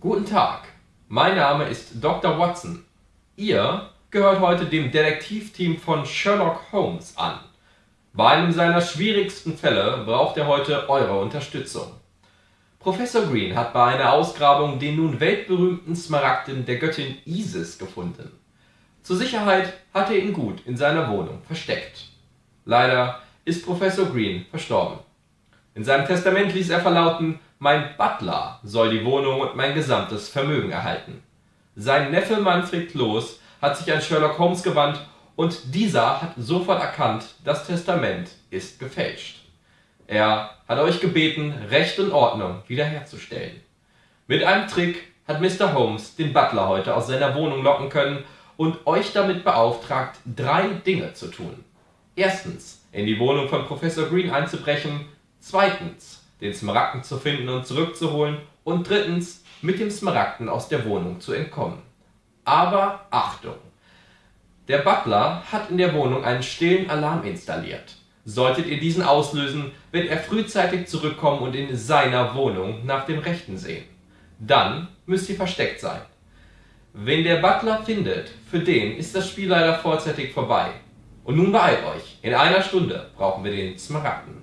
Guten Tag, mein Name ist Dr. Watson. Ihr gehört heute dem Detektivteam von Sherlock Holmes an. Bei einem seiner schwierigsten Fälle braucht er heute eure Unterstützung. Professor Green hat bei einer Ausgrabung den nun weltberühmten Smaragden der Göttin Isis gefunden. Zur Sicherheit hat er ihn gut in seiner Wohnung versteckt. Leider ist Professor Green verstorben. In seinem Testament ließ er verlauten, mein Butler soll die Wohnung und mein gesamtes Vermögen erhalten. Sein Neffe Manfred Kloß hat sich an Sherlock Holmes gewandt und dieser hat sofort erkannt, das Testament ist gefälscht. Er hat euch gebeten, Recht und Ordnung wiederherzustellen. Mit einem Trick hat Mr. Holmes den Butler heute aus seiner Wohnung locken können und euch damit beauftragt, drei Dinge zu tun. Erstens, in die Wohnung von Professor Green einzubrechen. Zweitens, den Smaragden zu finden und zurückzuholen. Und drittens, mit dem Smaragden aus der Wohnung zu entkommen. Aber Achtung! Der Butler hat in der Wohnung einen stillen Alarm installiert. Solltet ihr diesen auslösen, wird er frühzeitig zurückkommen und in seiner Wohnung nach dem Rechten sehen. Dann müsst ihr versteckt sein. Wen der Butler findet, für den ist das Spiel leider vorzeitig vorbei. Und nun beeilt euch, in einer Stunde brauchen wir den Smaragden.